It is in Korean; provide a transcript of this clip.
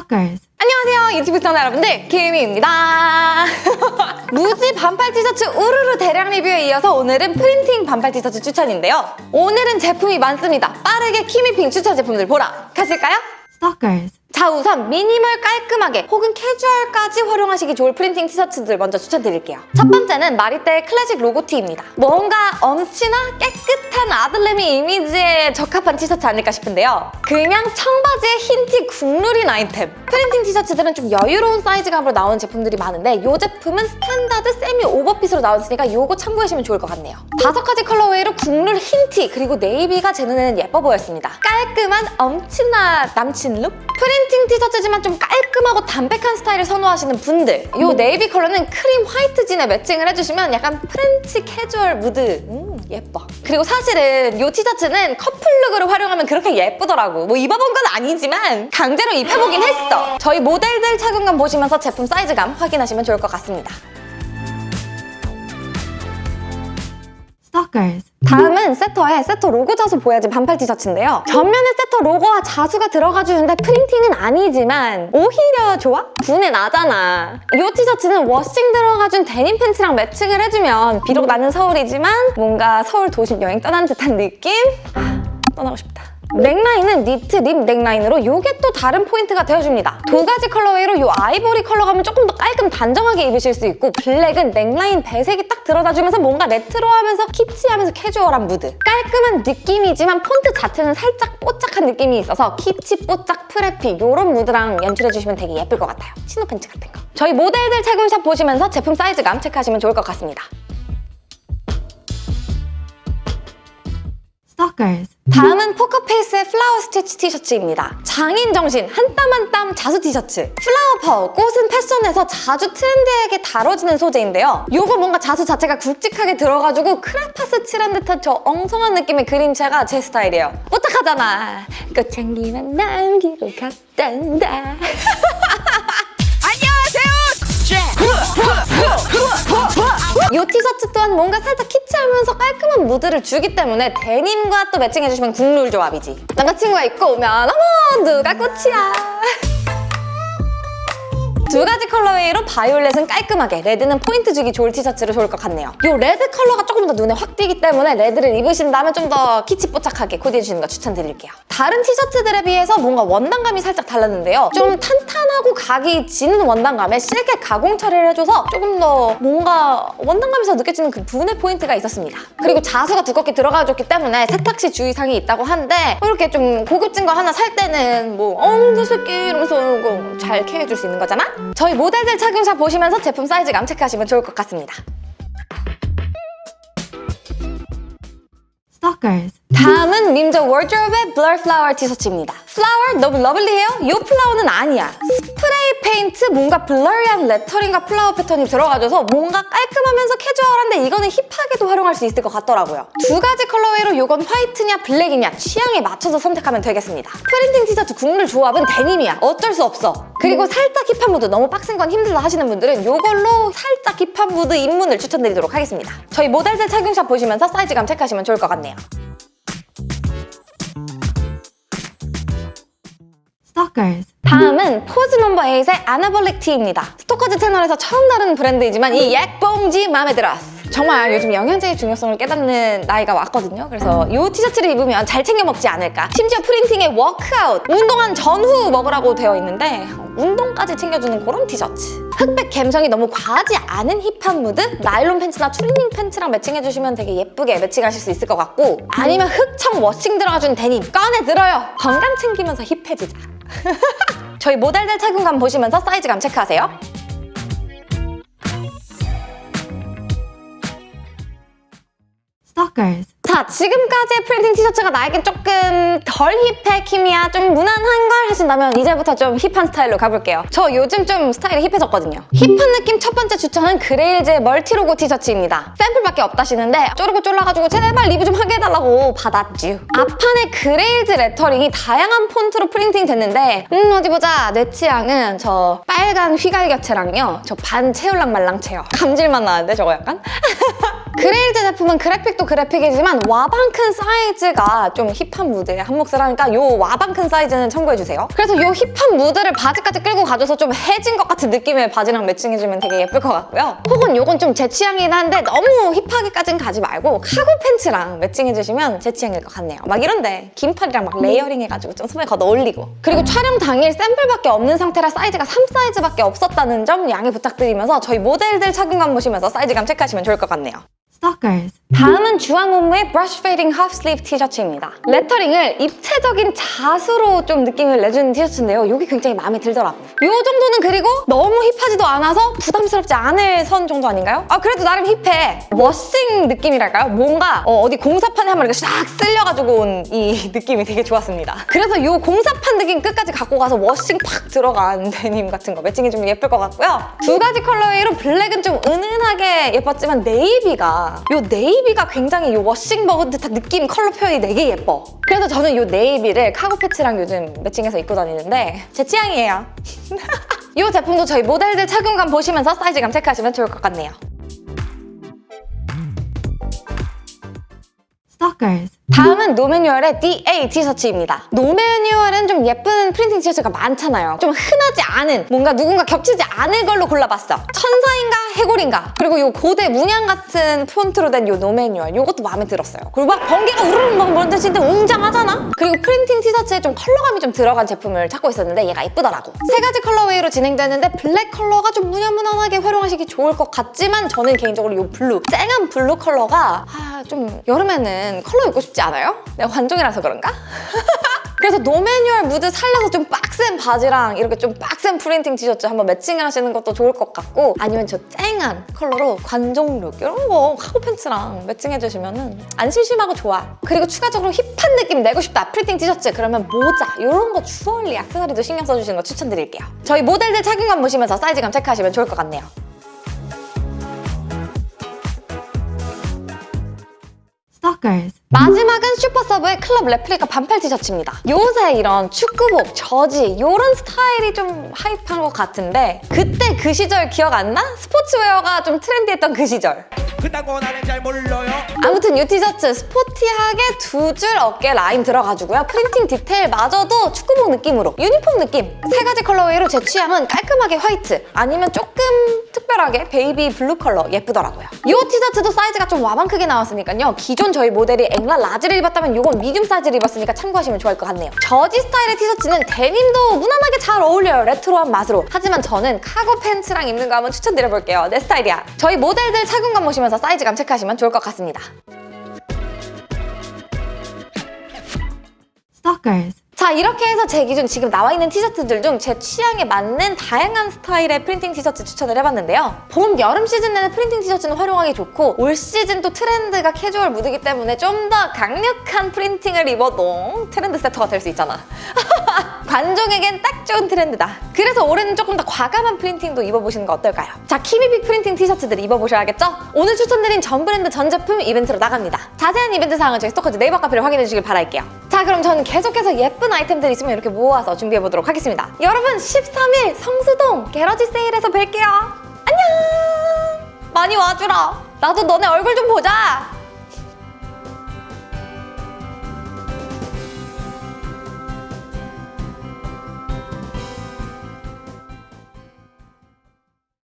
Stalkers. 안녕하세요 유튜브 시청자 여러분들 김희입니다 무지 반팔 티셔츠 우르르 대량 리뷰에 이어서 오늘은 프린팅 반팔 티셔츠 추천인데요 오늘은 제품이 많습니다 빠르게 키미픽 추천 제품들 보러 가실까요? Stalkers. 자 우선 미니멀 깔끔하게 혹은 캐주얼까지 활용하시기 좋을 프린팅 티셔츠들 먼저 추천드릴게요. 첫 번째는 마리떼의 클래식 로고티입니다. 뭔가 엄친아 깨끗한 아들내미 이미지에 적합한 티셔츠 아닐까 싶은데요. 그냥 청바지에 흰티 국룰인 아이템. 프린팅 티셔츠들은 좀 여유로운 사이즈감으로 나오는 제품들이 많은데 이 제품은 스탠다드 세미 오버핏으로 나왔으니까 이거 참고하시면 좋을 것 같네요. 다섯 가지 colorway로 국룰 흰티 그리고 네이비가 제 눈에는 예뻐 보였습니다. 깔끔한 엄친아 남친 룩? 프린팅 티셔츠지만 좀 깔끔하고 담백한 스타일을 선호하시는 분들 이 네이비 컬러는 크림 화이트 진에 매칭을 해주시면 약간 프렌치 캐주얼 무드. 음 예뻐. 그리고 사실은 이 티셔츠는 커플룩으로 활용하면 그렇게 예쁘더라고. 뭐 입어본 건 아니지만 강제로 입혀보긴 했어. 저희 모델들 착용감 보시면서 제품 사이즈감 확인하시면 좋을 것 같습니다 Stalkers. 다음은 세터에 세터 로고 자수 보여진 반팔 티셔츠인데요. 전면에 세터 로고와 자수가 들어가 주는데 프린팅은 아니지만 오히려 좋아? 부내 나잖아. 이 티셔츠는 워싱 들어가 준 데님 팬츠랑 매칭을 해주면 비록 나는 서울이지만 뭔가 서울 도심 여행 떠난 듯한 느낌? 아, 떠나고 싶다. 넥라인은 니트 rib 넥라인으로 이게 또 다른 포인트가 되어줍니다. 두 가지 colorway로 이 아이보리 컬러 감은 조금 더 깔끔 단정하게 입으실 수 있고 블랙은 넥라인 배색이 딱 들어가주면서 뭔가 레트로하면서 키치하면서 캐주얼한 무드. 깔끔한 느낌이지만 폰트 자체는 살짝 뽀짝한 느낌이 있어서 키치 뽀짝 preppy 이런 무드랑 연출해주시면 되게 예쁠 것 같아요. 치노 팬츠 같은 거. 저희 모델들 착용샷 보시면서 제품 사이즈감 체크하시면 좋을 것 같습니다. Stalkers. 다음은 포커페이스의 flower stitch 티셔츠입니다. 장인 정신, 한 땀 한 땀 자수 티셔츠. flower power, 꽃은 패션에서 자주 트렌디하게 다뤄지는 소재인데요. 이거 뭔가 자수 자체가 굵직하게 들어가지고 크레파스 칠한 듯한 저 엉성한 느낌의 그림체가 제 스타일이에요. 뽀짝하잖아. 꽃 향기만 남기고 갔단다. 이 티셔츠 또한 뭔가 살짝 키치하면서 깔끔한 무드를 주기 때문에 데님과 또 매칭해주시면 국룰 조합이지. 남자친구가 입고 오면 어머 누가 꽃이야. 두 가지 colorway로 바이올렛은 깔끔하게, 레드는 포인트 주기 좋을 티셔츠로 좋을 것 같네요. 이 레드 컬러가 조금 더 눈에 확 띄기 때문에 레드를 입으신다면 좀 더 키치뽀짝하게 코디해주시는 거 추천드릴게요. 다른 티셔츠들에 비해서 뭔가 원단감이 살짝 달랐는데요. 좀 탄탄하고 각이 지는 원단감에 실켓 가공 처리를 해줘서 조금 더 뭔가 원단감에서 느껴지는 그 부내 포인트가 있었습니다. 그리고 자수가 두껍게 들어가줬기 때문에 세탁 시 주의사항이 있다고 한데 이렇게 좀 고급진 거 하나 살 때는 뭐 어우 내 새끼 이러면서 잘 케어해줄 수 있는 거잖아? 저희 모델들 착용샷 보시면서 제품 사이즈 감 체크하시면 좋을 것 같습니다. Stalkers. 다음은 밈더워드로브의 blur flower 티셔츠입니다. flower 너무 lovely해요? 이 flower는 아니야. 스프레이 페인트 뭔가 blurry한 레터링과 flower 패턴이 들어가줘서 뭔가 깔끔하면서 캐주얼한데 이거는 힙하게도 활용할 수 있을 것 같더라고요. 두 가지 colorway로 이건 화이트냐 블랙이냐 취향에 맞춰서 선택하면 되겠습니다. 프린팅 티셔츠 국룰 조합은 데님이야. 어쩔 수 없어. 그리고 살짝 힙한 무드 너무 빡센 건 힘들다 하시는 분들은 이걸로 살짝 힙한 무드 입문을 추천드리도록 하겠습니다. 저희 모델들 착용샷 보시면서 사이즈감 체크하시면 좋을 것 같네요. Stalkers. 다음은 포즈 넘버 8의 anabolic 티입니다. 스토커즈 채널에서 처음 다루는 브랜드이지만 이 약봉지 마음에 들었어. 정말 요즘 영양제의 중요성을 깨닫는 나이가 왔거든요. 그래서 이 티셔츠를 입으면 잘 챙겨 먹지 않을까. 심지어 프린팅에 워크아웃, 운동한 전후 먹으라고 되어 있는데 운동까지 챙겨주는 그런 티셔츠. 흑백 감성이 너무 과하지 않은 힙한 무드? 나일론 팬츠나 추리닝 팬츠랑 매칭해주시면 되게 예쁘게 매칭하실 수 있을 것 같고 아니면 흑청 워싱 들어가준 데님 꺼내 들어요. 건강 챙기면서 힙해지자. 저희 모델들 착용감 보시면서 사이즈감 체크하세요. Stalkers. 자, 지금까지의 프린팅 티셔츠가 나에게 조금 덜 힙해, 키미야, 좀 무난한 걸 하신다면 이제부터 좀 힙한 스타일로 가볼게요. 저 요즘 좀 스타일이 힙해졌거든요. 힙한 느낌 첫 번째 추천은 그레일즈의 multi logo 티셔츠입니다. 샘플밖에 없다시는데 쪼르고 쫄라가지고 제발 리뷰 좀 하게 해달라고 받았쥬. 앞판에 그레일즈 레터링이 다양한 폰트로 프린팅 됐는데 음 어디 보자. 내 취향은 저 빨간 휘갈겨체랑요. 저 반 채울랑 말랑 체요. 감질만 나는데 저거 약간? 그레일즈 제품은 그래픽도 그래픽이지만 와방 큰 사이즈가 좀 힙한 무드에 한몫을 하니까 요 와방 큰 사이즈는 참고해주세요. 그래서 요 힙한 무드를 바지까지 끌고 가줘서 좀 해진 것 같은 느낌의 바지랑 매칭해주면 되게 예쁠 것 같고요. 혹은 요건 좀 제 취향이긴 한데 너무 힙하게까지는 가지 말고 카고 팬츠랑 매칭해주시면 제 취향일 것 같네요. 막 이런데 긴팔이랑 막 layering 해가지고 좀 소매 걷어 올리고 그리고 촬영 당일 샘플밖에 없는 상태라 사이즈가 3 사이즈밖에 없었다는 점 양해 부탁드리면서 저희 모델들 착용감 보시면서 사이즈감 체크하시면 좋을 것 같네요. Stalkers. 다음은 주앙옴므의 brush fading half sleeve 티셔츠입니다. 레터링을 입체적인 자수로 좀 느낌을 내주는 티셔츠인데요. 이게 굉장히 마음에 들더라고요. 이 정도는 그리고 너무 힙하지도 않아서 부담스럽지 않을 선 정도 아닌가요? 아 그래도 나름 힙해. washing 느낌이랄까요? 뭔가 어디 공사판에 한번 이렇게 싹 쓸려가지고 온 이 느낌이 되게 좋았습니다. 그래서 이 공사판 느낌 끝까지 갖고 가서 washing 팍 들어간 데님 같은 거 매칭해주면 예쁠 것 같고요. 두 가지 colorway로 블랙은 좀 은은하게 예뻤지만 네이비가 이 네이비가 굉장히 이 washing 먹은 듯한 느낌 컬러 표현이 되게 예뻐. 그래서 저는 이 네이비를 카고 팬츠랑 요즘 매칭해서 입고 다니는데 제 취향이에요. 이 제품도 저희 모델들 착용감 보시면서 사이즈감 체크하시면 좋을 것 같네요. Stalkers. 다음은 노매뉴얼의 DA 티셔츠입니다. 노매뉴얼은 좀 예쁜 프린팅 티셔츠가 많잖아요. 좀 흔하지 않은, 뭔가 누군가 겹치지 않을 걸로 골라봤어. 천사인가 해골인가. 그리고 이 고대 문양 같은 폰트로 된 이 노매뉴얼, 이것도 마음에 들었어요. 그리고 막 번개가 우르르 막 진짜 웅장하잖아? 그리고 프린팅 티셔츠에 좀 컬러감이 좀 들어간 제품을 찾고 있었는데 얘가 이쁘더라고. 세 가지 colorway로 진행되는데 블랙 컬러가 좀 무난무난하게 활용하시기 좋을 것 같지만 저는 개인적으로 이 블루, 쨍한 블루 컬러가 아, 좀 여름에는 컬러 입고 싶지 않아요? 내가 관종이라서 그런가? 그래서 노매뉴얼 무드 살려서 좀 빡센 바지랑 이렇게 좀 빡센 프린팅 티셔츠 한번 매칭을 하시는 것도 좋을 것 같고 아니면 저 쨍한 컬러로 관종룩 이런 거 카고 팬츠랑 매칭해주시면 안 심심하고 좋아. 그리고 추가적으로 힙한 느낌 내고 싶다 프린팅 티셔츠 그러면 모자 이런 거 주얼리 액세서리도 신경 써주시는 거 추천드릴게요. 저희 모델들 착용감 보시면서 사이즈감 체크하시면 좋을 것 같네요. Stalkers. 마지막은 슈퍼서브의 클럽 레플리카 반팔 티셔츠입니다. 요새 이런 축구복, 저지 이런 스타일이 좀 핫한 것 같은데 그때 그 시절 기억 안 나? 스포츠웨어가 좀 트렌디했던 그 시절. 그딴 나는 잘 몰라요 아무튼 이 티셔츠 스포티하게 두 줄 어깨 라인 들어가지고요. 프린팅 디테일마저도 축구복 느낌으로 유니폼 느낌. 세 가지 colorway로 제 취향은 깔끔하게 화이트 아니면 조금 특별하게 baby blue 컬러 예쁘더라고요. 이 티셔츠도 사이즈가 좀 와방 크게 나왔으니까요. 기존 저희 모델이 앵라 라지를 입었다면 이건 미디움 사이즈를 입었으니까 참고하시면 좋을 것 같네요. 저지 스타일의 티셔츠는 데님도 무난하게 잘 어울려요. 레트로한 맛으로. 하지만 저는 카고 팬츠랑 입는 거 한번 추천드려볼게요. 내 스타일이야. 저희 모델들 착용감 보시면서 사이즈감 체크하시면 좋을 것 같습니다. Stalkers. 자 이렇게 해서 제 기준 지금 나와 있는 티셔츠들 중 제 취향에 맞는 다양한 스타일의 프린팅 티셔츠 추천을 해봤는데요. 봄, 여름 시즌 내내 프린팅 티셔츠는 활용하기 좋고 올 시즌 또 트렌드가 캐주얼 무드기 때문에 좀 더 강력한 프린팅을 입어도 트렌드 세터가 될 수 있잖아. 관종에겐 딱 좋은 트렌드다. 그래서 올해는 조금 더 과감한 프린팅도 입어보시는 거 어떨까요? 자, 키비빅 프린팅 티셔츠들 입어보셔야겠죠? 오늘 추천드린 전 브랜드 전 제품 이벤트로 나갑니다. 자세한 이벤트 사항은 저희 스토커즈 네이버 카페를 확인해 주시길 바랄게요. 자, 그럼 저는 계속해서 예쁜 아이템들 있으면 이렇게 모아서 준비해보도록 하겠습니다. 여러분, 13일 성수동 게러지 세일에서 뵐게요. 안녕! 많이 와주라. 나도 너네 얼굴 좀 보자.